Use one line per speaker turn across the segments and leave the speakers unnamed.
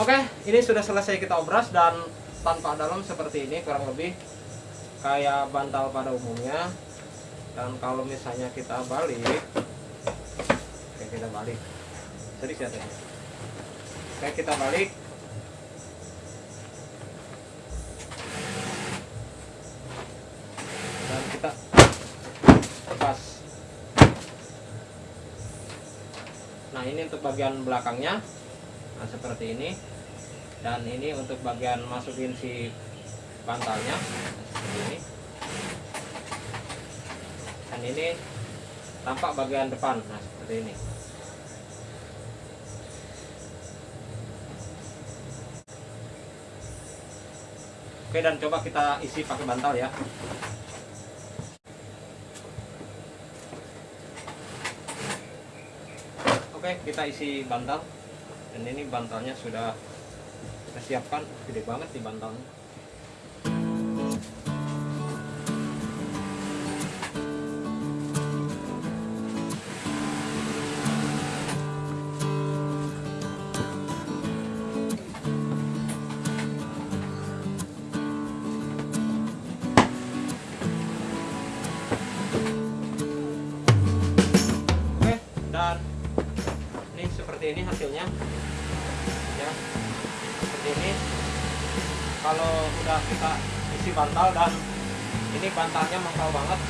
Oke, ini sudah selesai kita obras dan tanpa dalam seperti ini kurang lebih kayak bantal pada umumnya. Dan kalau misalnya kita balik, oke kita balik. Jadi ya Oke kita balik. Dan kita lepas. Nah ini untuk bagian belakangnya nah seperti ini dan ini untuk bagian masukin si bantalnya ini. Dan ini tampak bagian depan nah seperti ini. Oke dan coba kita isi pakai bantal ya. Oke kita isi bantal. Dan ini bantalnya sudah kita siapkan gede banget di bantalnya kita isi bantal dan ini bantalnya mangkal banget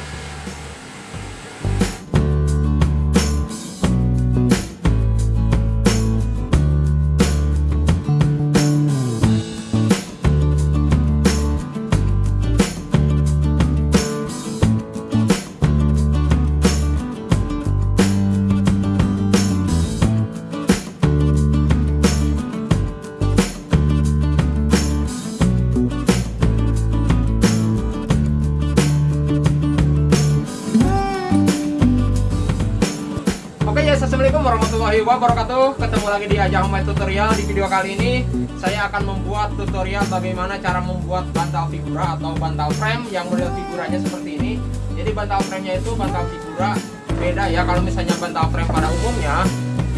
assalamualaikum warahmatullahi wabarakatuh. Ketemu lagi di Ajang Homemade Tutorial. Di video kali ini saya akan membuat tutorial bagaimana cara membuat bantal figura atau bantal frame yang model figuranya seperti ini. Jadi bantal frame-nya itu bantal figura beda ya. Kalau misalnya bantal frame pada umumnya,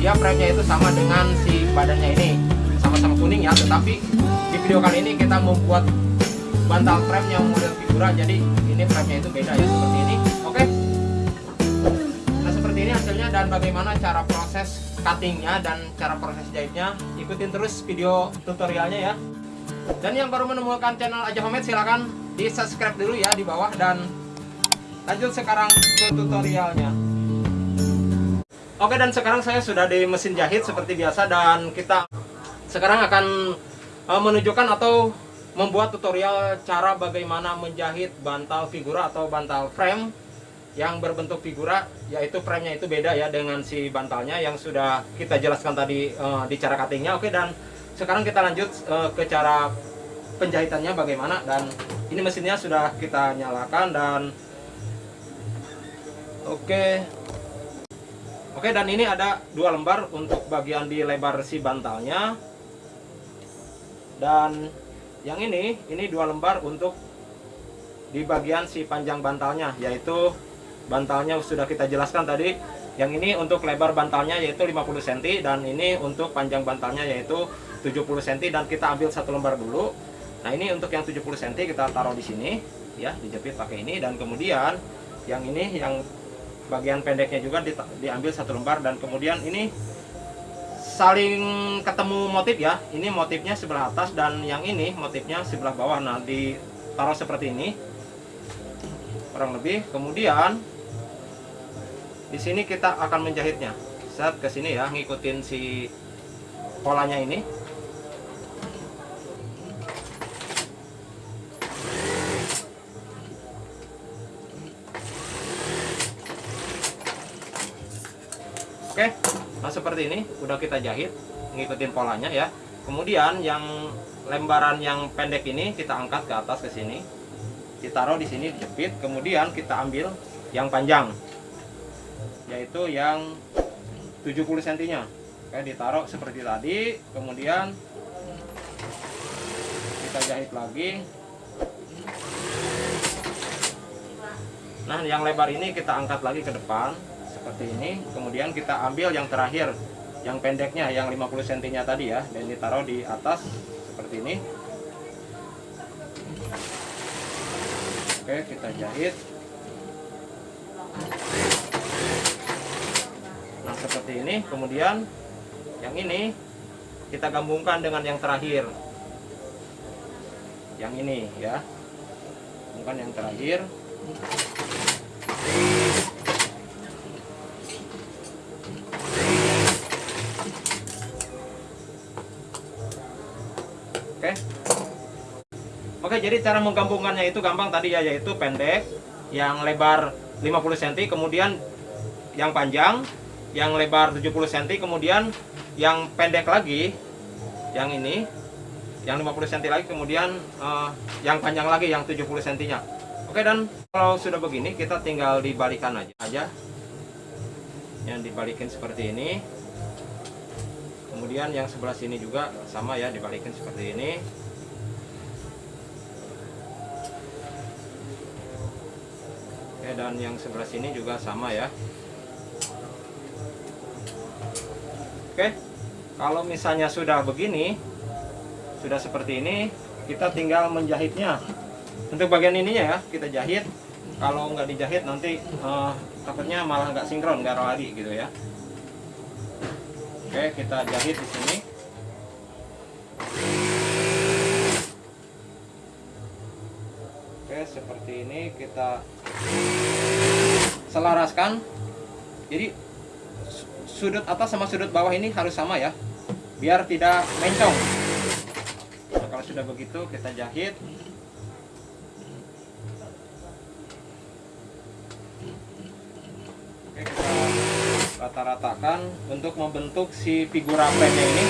dia frame-nya itu sama dengan si badannya ini, sama-sama kuning ya. Tetapi di video kali ini kita membuat bantal frame yang model figura. Jadi ini frame-nya itu beda ya seperti ini. Dan bagaimana cara proses cuttingnya dan cara proses jahitnya. Ikutin terus video tutorialnya ya. Dan yang baru menemukan channel Aja Homemade silahkan di subscribe dulu ya di bawah dan lanjut sekarang ke tutorialnya. Oke dan sekarang saya sudah di mesin jahit seperti biasa dan kita sekarang akan eh, menunjukkan atau membuat tutorial cara bagaimana menjahit bantal figura atau bantal frame yang berbentuk figura yaitu frame-nya itu beda ya dengan si bantalnya yang sudah kita jelaskan tadi eh, di cara cuttingnya. Oke dan sekarang kita lanjut eh, ke cara penjahitannya bagaimana. Dan ini mesinnya sudah kita nyalakan dan oke. Oke dan ini ada dua lembar untuk bagian di lebar si bantalnya. Dan yang ini ini dua lembar untuk di bagian si panjang bantalnya yaitu bantalnya sudah kita jelaskan tadi. Yang ini untuk lebar bantalnya yaitu 50 cm dan ini untuk panjang bantalnya yaitu 70 cm dan kita ambil satu lembar dulu. Nah ini untuk yang 70 cm kita taruh di sini ya dijepit pakai ini dan kemudian yang ini yang bagian pendeknya juga di, diambil satu lembar dan kemudian ini saling ketemu motif ya. Ini motifnya sebelah atas dan yang ini motifnya sebelah bawah. Nah ditaruh seperti ini kurang lebih. Kemudian di sini kita akan menjahitnya. Set ke sini ya ngikutin si polanya ini. Oke nah seperti ini udah kita jahit ngikutin polanya ya. Kemudian yang lembaran yang pendek ini kita angkat ke atas ke sini. Ditaruh di sini dijepit kemudian kita ambil yang panjang yaitu yang 70 cm nya Oke, ditaruh seperti tadi kemudian kita jahit lagi. Nah yang lebar ini kita angkat lagi ke depan seperti ini. Kemudian kita ambil yang terakhir yang pendeknya yang 50 cm nya tadi ya. Dan ditaruh di atas seperti ini. Oke kita jahit seperti ini kemudian yang ini kita gabungkan dengan yang terakhir. Yang ini ya. Bukan yang terakhir. Oke. Oke, jadi cara menggabungkannya itu gampang tadi ya, yaitu pendek, yang lebar 50 cm, kemudian yang panjang, yang lebar 70 cm, kemudian yang pendek lagi, yang ini, yang 50 cm lagi, kemudian uh, yang panjang lagi, yang 70 cm nya. Oke, dan kalau sudah begini, kita tinggal dibalikan aja. aja. Yang dibalikin seperti ini. Kemudian yang sebelah sini juga sama ya, dibalikin seperti ini. Oke, dan yang sebelah sini juga sama ya. Oke, kalau misalnya sudah begini, sudah seperti ini, kita tinggal menjahitnya. Untuk bagian ininya ya, kita jahit. Kalau nggak dijahit nanti uh, takutnya malah nggak sinkron, nggak lagi gitu ya. Oke, kita jahit di sini. Oke, seperti ini kita selaraskan. Jadi sudut atas sama sudut bawah ini harus sama ya, biar tidak mencong. Nah, kalau sudah begitu kita jahit. Oke, kita rata-ratakan untuk membentuk si figura frame ini.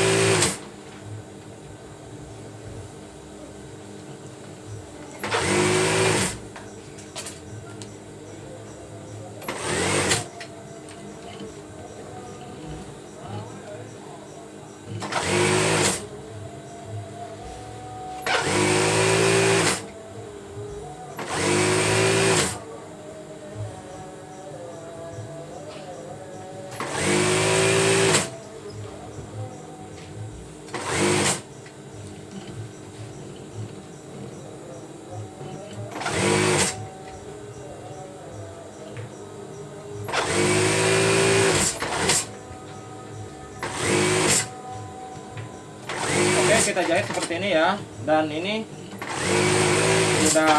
Kita jahit seperti ini ya. Dan ini sudah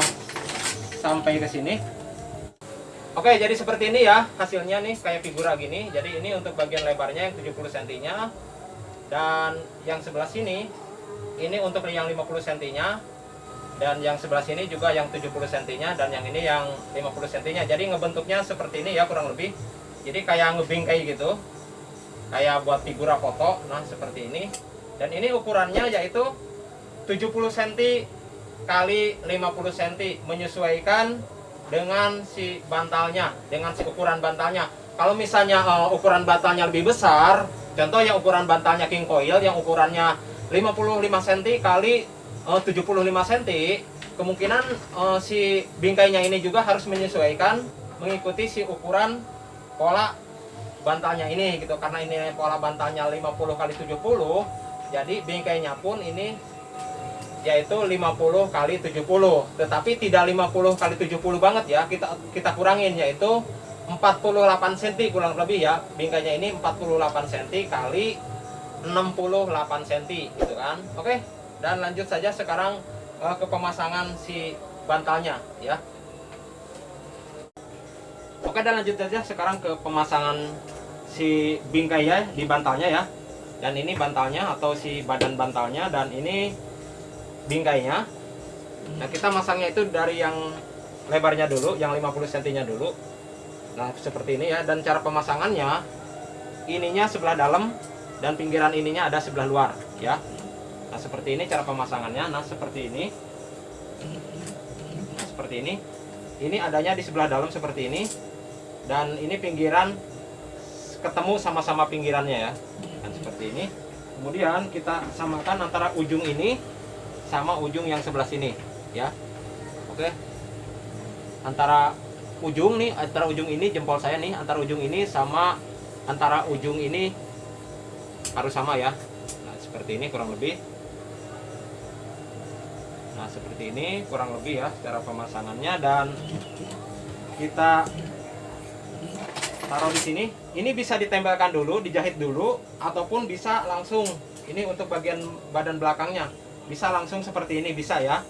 sampai ke sini. Oke, jadi seperti ini ya hasilnya nih kayak figura gini. Jadi ini untuk bagian lebarnya yang 70 cm-nya dan yang sebelah sini ini untuk yang 50 cm-nya dan yang sebelah sini juga yang 70 cm-nya dan yang ini yang 50 cm-nya. Jadi ngebentuknya seperti ini ya kurang lebih. Jadi kayak ngebingkai gitu. Kayak buat figura foto. Nah, seperti ini. Dan ini ukurannya yaitu 70 cm kali 50 cm menyesuaikan dengan si bantalnya, dengan si ukuran bantalnya. Kalau misalnya uh, ukuran bantalnya lebih besar, contoh yang ukuran bantalnya king coil yang ukurannya 55 cm kali uh, 75 cm, kemungkinan uh, si bingkainya ini juga harus menyesuaikan mengikuti si ukuran pola bantalnya ini gitu. Karena ini pola bantalnya 50 kali 70, jadi bingkainya pun ini yaitu 50 kali 70 tetapi tidak 50 kali 70 banget ya. Kita kita kurangin yaitu 48 cm kurang lebih ya. Bingkainya ini 48 cm kali 68 cm gitu kan? Oke dan lanjut saja sekarang uh, ke pemasangan si bantalnya ya. Oke dan lanjut saja sekarang ke pemasangan si bingkai ya di bantalnya ya dan ini bantalnya atau si badan bantalnya dan ini bingkainya. Nah kita masangnya itu dari yang lebarnya dulu yang 50 cm nya dulu. Nah seperti ini ya. Dan cara pemasangannya ininya sebelah dalam dan pinggiran ininya ada sebelah luar ya. Nah seperti ini cara pemasangannya. Nah seperti ini. Nah, seperti ini. Ini adanya di sebelah dalam seperti ini. Dan ini pinggiran ketemu sama-sama pinggirannya ya dan seperti ini. Kemudian kita samakan antara ujung ini sama ujung yang sebelah sini ya. Oke. Antara ujung nih antara ujung ini jempol saya nih antara ujung ini sama antara ujung ini harus sama ya. Nah seperti ini kurang lebih. Nah seperti ini kurang lebih ya cara pemasangannya dan kita taruh di sini ini bisa ditempelkan dulu dijahit dulu ataupun bisa langsung. Ini untuk bagian badan belakangnya. Bisa langsung seperti ini bisa ya.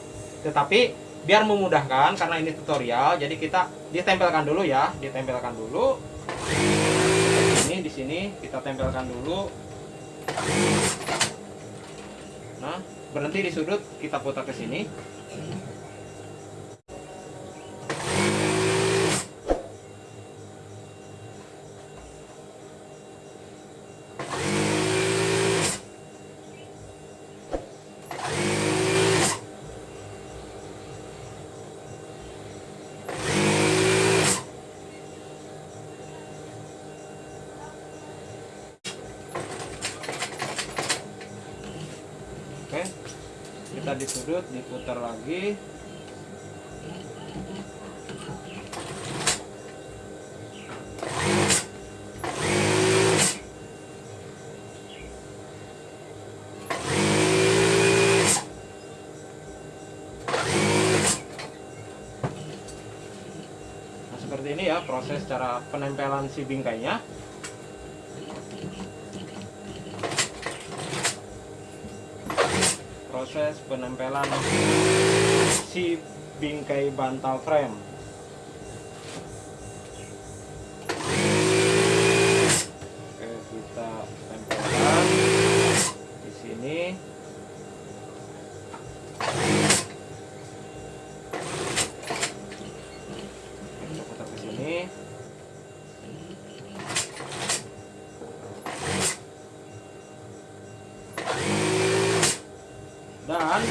Tetapi biar memudahkan karena ini tutorial jadi kita ditempelkan dulu ya. Ditempelkan dulu. Ini di sini kita tempelkan dulu. Nah berhenti di sudut kita putar ke sini kita di sudut diputar lagi. Nah, seperti ini ya proses cara penempelan si bingkainya. Proses penempelan si bingkai bantal frame. Oke, kita tempelkan di sini. Kita putar ke sini. dan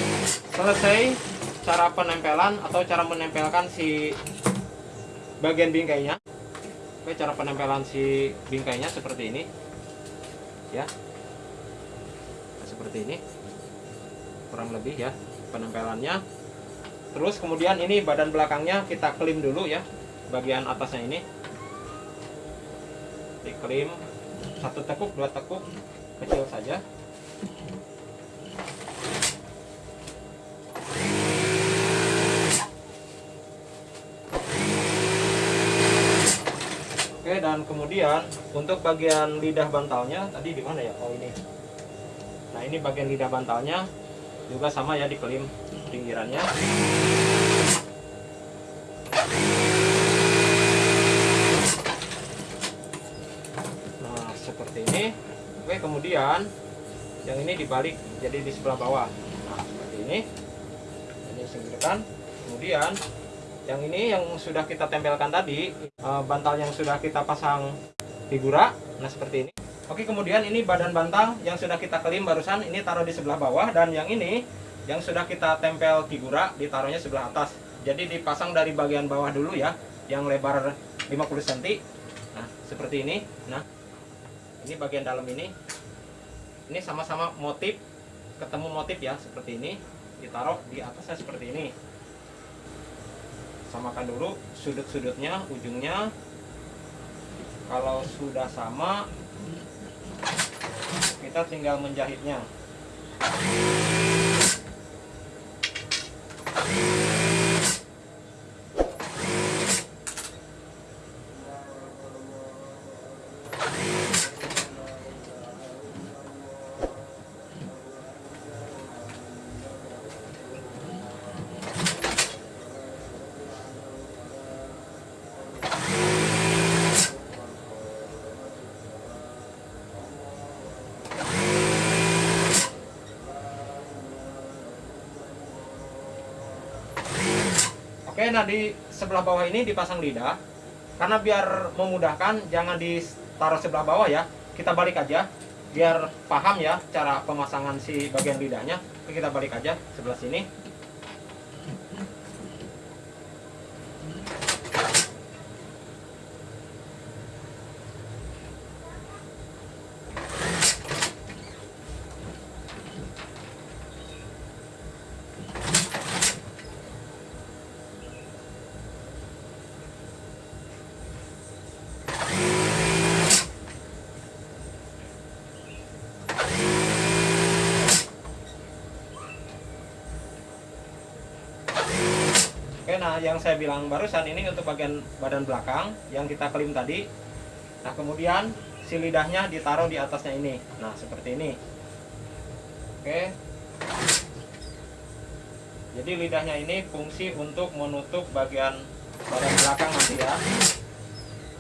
selesai cara penempelan atau cara menempelkan si bagian bingkainya. Oke cara penempelan si bingkainya seperti ini. Ya. Nah, seperti ini. Kurang lebih ya penempelannya. Terus kemudian ini badan belakangnya kita klim dulu ya bagian atasnya ini. Diklim satu tekuk dua tekuk kecil saja dan kemudian untuk bagian lidah bantalnya tadi di mana ya? Oh ini. Nah ini bagian lidah bantalnya juga sama ya diklim pinggirannya. Nah seperti ini. Oke kemudian yang ini dibalik jadi di sebelah bawah. Nah seperti ini. Ini singkirkan. Kemudian yang ini yang sudah kita tempelkan tadi eh, bantal yang sudah kita pasang figura nah seperti ini. Oke kemudian ini badan bantal yang sudah kita kelim barusan ini taruh di sebelah bawah. Dan yang ini yang sudah kita tempel figura ditaruhnya sebelah atas. Jadi dipasang dari bagian bawah dulu ya yang lebar 50 cm nah seperti ini. Nah ini bagian dalam ini. Ini sama-sama motif ketemu motif ya seperti ini. Ditaruh di atasnya seperti ini samakan dulu sudut-sudutnya ujungnya. Kalau sudah sama kita tinggal menjahitnya Oke, nah di sebelah bawah ini dipasang lidah. Karena biar memudahkan, jangan ditaruh sebelah bawah ya. Kita balik aja, biar paham ya cara pemasangan si bagian lidahnya. Oke, kita balik aja sebelah sini. Nah yang saya bilang barusan ini untuk bagian badan belakang yang kita klim tadi. Nah kemudian si lidahnya ditaruh di atasnya ini. Nah seperti ini. Oke. Jadi lidahnya ini fungsi untuk menutup bagian badan belakang nanti ya.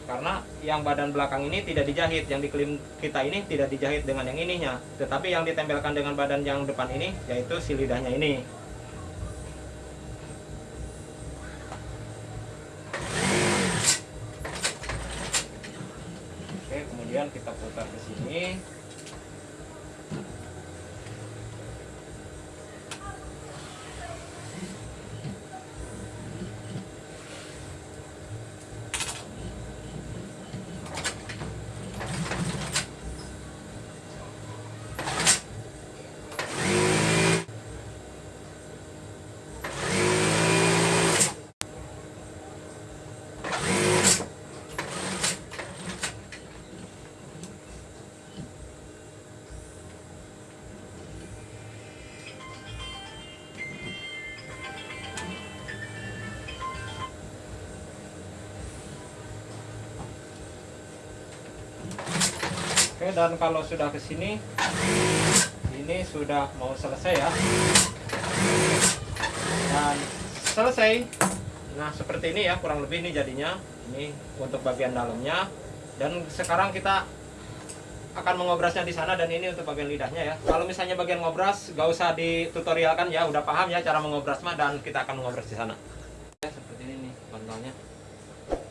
Karena yang badan belakang ini tidak dijahit yang diklaim kita ini tidak dijahit dengan yang ininya. Tetapi yang ditempelkan dengan badan yang depan ini yaitu si lidahnya ini Oke, dan kalau sudah ke sini, ini sudah mau selesai ya. Dan selesai. Nah, seperti ini ya, kurang lebih ini jadinya. Ini untuk bagian dalamnya. Dan sekarang kita akan mengobrasnya di sana dan ini untuk bagian lidahnya ya. Kalau misalnya bagian ngobras, gak usah ditutorialkan ya, udah paham ya cara mengobras mah dan kita akan mengobras di sana. Ya, seperti ini nih bantalnya.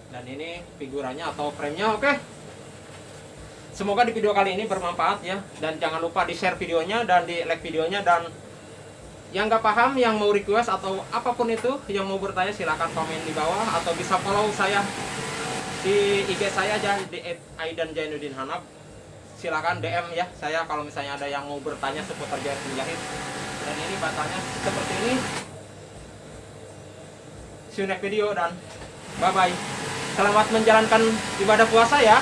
Dan ini figurannya atau frame-nya, oke. Semoga di video kali ini bermanfaat ya. Dan jangan lupa di share videonya dan di like videonya. Dan yang nggak paham yang mau request atau apa pun itu yang mau bertanya silahkan komen di bawah. Atau bisa follow saya di IG saya aja di @aidan Jainuddin Hanab silahkan DM ya saya kalau misalnya ada yang mau bertanya seputar jahit. Menjahit dan ini batanya seperti ini. See you next video dan bye bye selamat menjalankan ibadah puasa ya